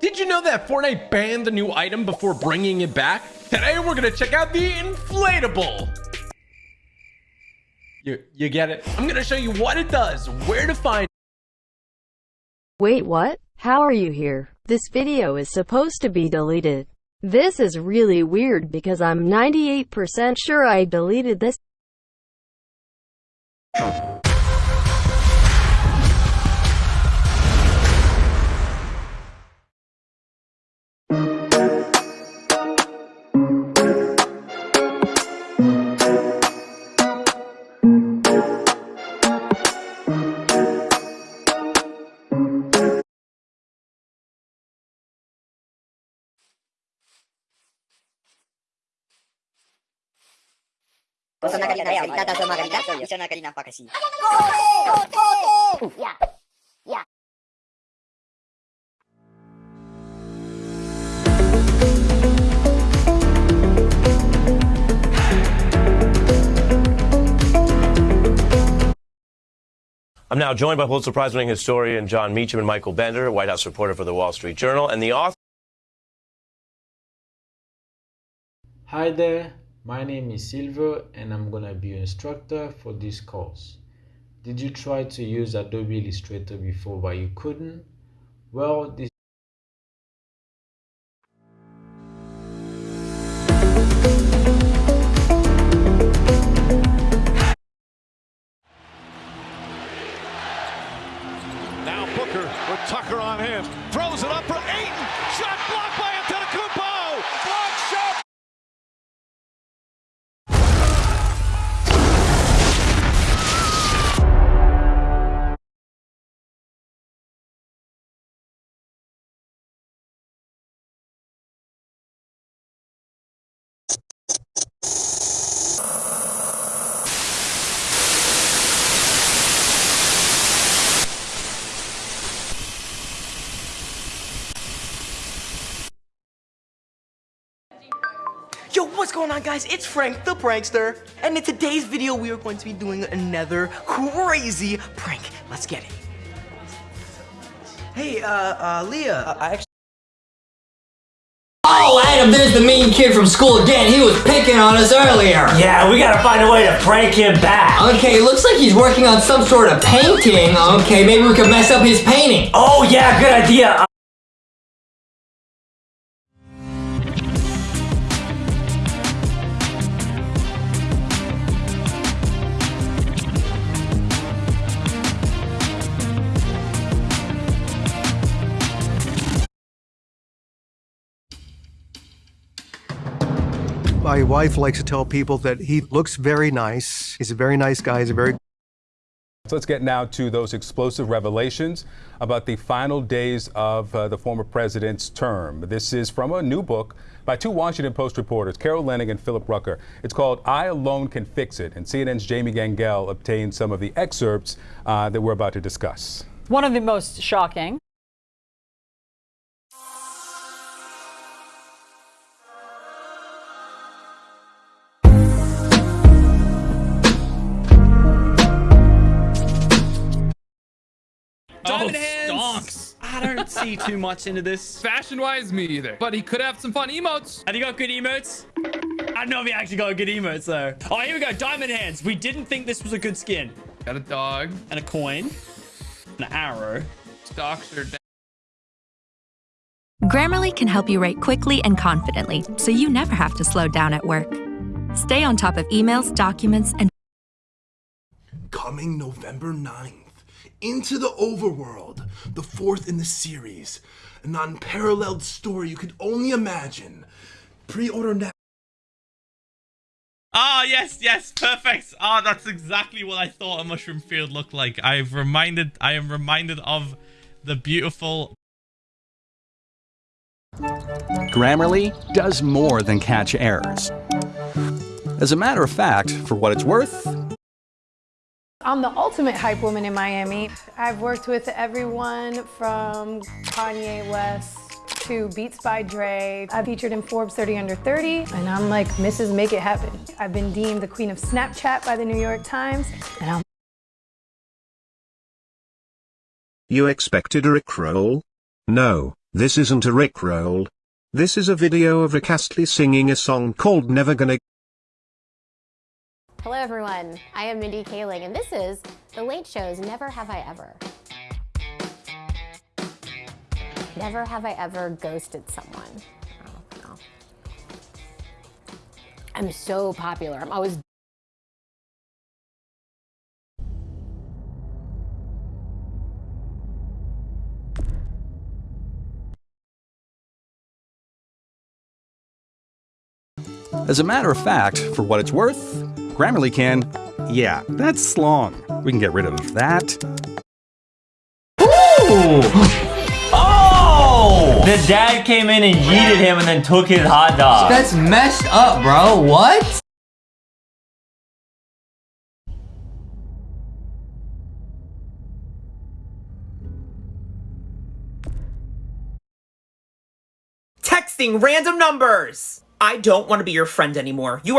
Did you know that Fortnite banned the new item before bringing it back? Today we're gonna check out the inflatable. You, you get it? I'm gonna show you what it does, where to find Wait what? How are you here? This video is supposed to be deleted. This is really weird because I'm 98% sure I deleted this. Basta nakalina tayo, itataas ang mga kanina, isa na kanina pa kasi. Yeah. Yeah. I'm now joined by Pulitzer Prize winning historian Jon Meacham and Michael Bender, White House reporter for the Wall Street Journal, and the author. Hi there, my name is Silver and I'm gonna be your instructor for this course. Did you try to use Adobe Illustrator before but you couldn't? Well, this Now Booker with Tucker on him. Throws it up for Ayton. Shot blocked by Antetokounmpo. Yo, what's going on guys? It's Frank the Prankster, and in today's video we are going to be doing another crazy prank. Let's get it. Hey, uh, uh, Leah, uh, I actually Oh, Adam, there's the mean kid from school again. He was picking on us earlier. Yeah, we gotta find a way to prank him back. Okay, looks like he's working on some sort of painting. Okay, maybe we could mess up his painting. Oh yeah, good idea. My wife likes to tell people that he looks very nice. He's a very nice guy. He's a very So let's get now to those explosive revelations about the final days of uh, the former president's term. This is from a new book by two Washington Post reporters, Carol Leonnig and Philip Rucker. It's called I Alone Can Fix It, and CNN's Jamie Gangel obtained some of the excerpts uh, that we're about to discuss. One of the most shocking. See too much into this. Fashion wise, me either. But he could have some fun emotes. Have you got good emotes? I don't know if he actually got good emotes though. Oh, here we go. Diamond hands. We didn't think this was a good skin. Got a dog. And a coin. An arrow. Stocks are down. Grammarly can help you write quickly and confidently, so you never have to slow down at work. Stay on top of emails, documents, and Coming November 9th, into the overworld, the fourth in the series, an unparalleled story you could only imagine. Pre-order now. Ah, yes, yes, perfect. Ah, that's exactly what I thought a mushroom field looked like. I've reminded, I am reminded of the beautiful Grammarly does more than catch errors. As a matter of fact, for what it's worth, I'm the ultimate hype woman in Miami. I've worked with everyone from Kanye West to Beats by Dre. I featured in Forbes 30 Under 30, and I'm like Mrs. Make It Happen. I've been deemed the queen of Snapchat by the New York Times, and I'm You expected a Rickroll? No, This isn't a Rickroll. This is a video of Rick Astley singing a song called Never Gonna everyone, I am Mindy Kaling and this is The Late Show's Never Have I Ever. Never have I ever ghosted someone. Oh. I'm so popular. I'm always As a matter of fact, for what it's worth, Grammarly can, yeah, that's long. We can get rid of that. Oh! The dad came in and yeeted him and then took his hot dog. That's messed up, bro. What? Texting random numbers! I don't want to be your friend anymore. You are